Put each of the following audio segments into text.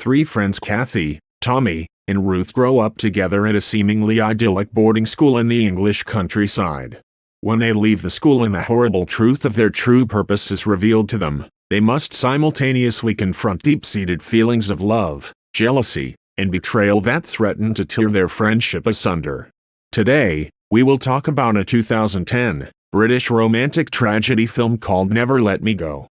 Three friends Kathy, Tommy, and Ruth grow up together at a seemingly idyllic boarding school in the English countryside. When they leave the school and the horrible truth of their true purpose is revealed to them, they must simultaneously confront deep-seated feelings of love, jealousy, and betrayal that threaten to tear their friendship asunder. Today, we will talk about a 2010 British romantic tragedy film called Never Let Me Go.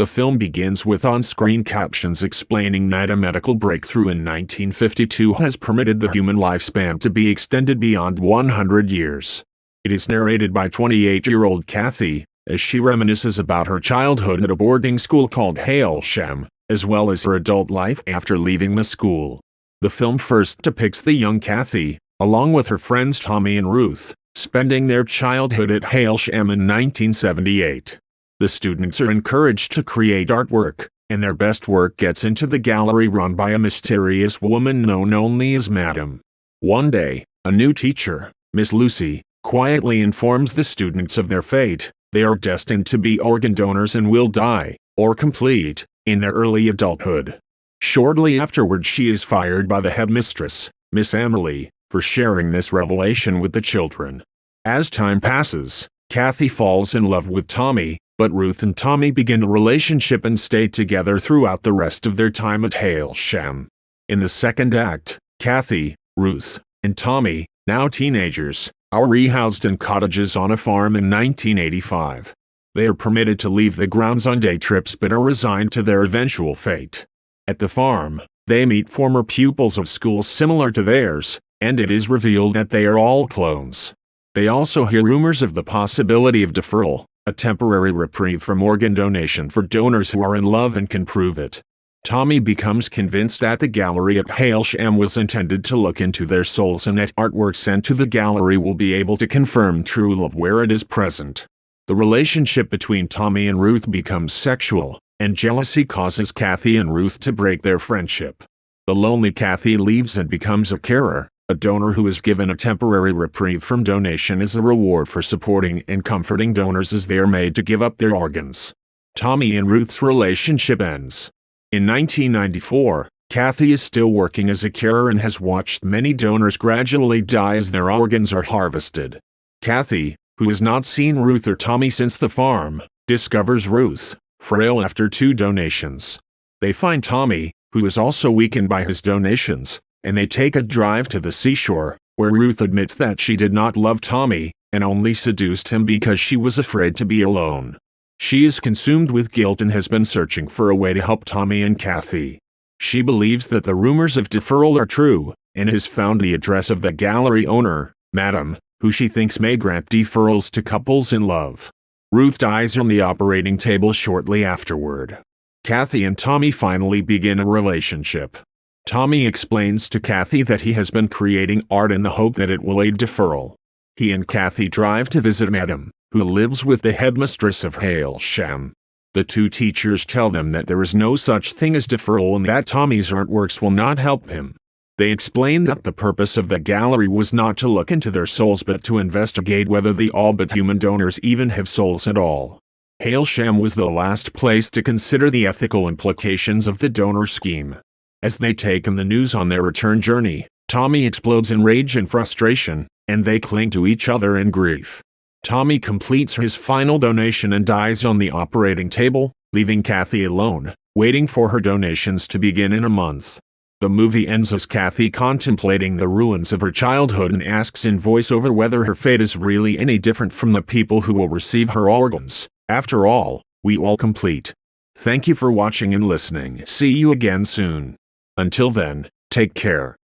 The film begins with on-screen captions explaining that a medical breakthrough in 1952 has permitted the human lifespan to be extended beyond 100 years. It is narrated by 28-year-old Kathy, as she reminisces about her childhood at a boarding school called Hailsham, as well as her adult life after leaving the school. The film first depicts the young Kathy, along with her friends Tommy and Ruth, spending their childhood at Hailsham in 1978. The students are encouraged to create artwork, and their best work gets into the gallery run by a mysterious woman known only as Madam. One day, a new teacher, Miss Lucy, quietly informs the students of their fate. They are destined to be organ donors and will die, or complete, in their early adulthood. Shortly afterward she is fired by the headmistress, Miss Emily, for sharing this revelation with the children. As time passes, Kathy falls in love with Tommy, but Ruth and Tommy begin a relationship and stay together throughout the rest of their time at Hailsham. In the second act, Kathy, Ruth, and Tommy, now teenagers, are rehoused in cottages on a farm in 1985. They are permitted to leave the grounds on day trips but are resigned to their eventual fate. At the farm, they meet former pupils of schools similar to theirs, and it is revealed that they are all clones. They also hear rumors of the possibility of deferral, a temporary reprieve from organ donation for donors who are in love and can prove it. Tommy becomes convinced that the gallery at Hailsham was intended to look into their souls and that artwork sent to the gallery will be able to confirm true love where it is present. The relationship between Tommy and Ruth becomes sexual, and jealousy causes Kathy and Ruth to break their friendship. The lonely Kathy leaves and becomes a carer, a donor who is given a temporary reprieve from donation is a reward for supporting and comforting donors as they are made to give up their organs. Tommy and Ruth's relationship ends. In 1994, Kathy is still working as a carer and has watched many donors gradually die as their organs are harvested. Kathy, who has not seen Ruth or Tommy since the farm, discovers Ruth, frail after two donations. They find Tommy, who is also weakened by his donations, and they take a drive to the seashore, where Ruth admits that she did not love Tommy, and only seduced him because she was afraid to be alone. She is consumed with guilt and has been searching for a way to help Tommy and Kathy. She believes that the rumors of deferral are true, and has found the address of the gallery owner, Madam, who she thinks may grant deferrals to couples in love. Ruth dies on the operating table shortly afterward. Kathy and Tommy finally begin a relationship. Tommy explains to Kathy that he has been creating art in the hope that it will aid deferral. He and Kathy drive to visit Madam, who lives with the headmistress of Hailsham. The two teachers tell them that there is no such thing as deferral and that Tommy's artworks will not help him. They explain that the purpose of the gallery was not to look into their souls but to investigate whether the all but human donors even have souls at all. Hailsham was the last place to consider the ethical implications of the donor scheme. As they take in the news on their return journey, Tommy explodes in rage and frustration, and they cling to each other in grief. Tommy completes his final donation and dies on the operating table, leaving Kathy alone, waiting for her donations to begin in a month. The movie ends as Kathy contemplating the ruins of her childhood and asks in voiceover whether her fate is really any different from the people who will receive her organs. After all, we all complete. Thank you for watching and listening. See you again soon. Until then, take care.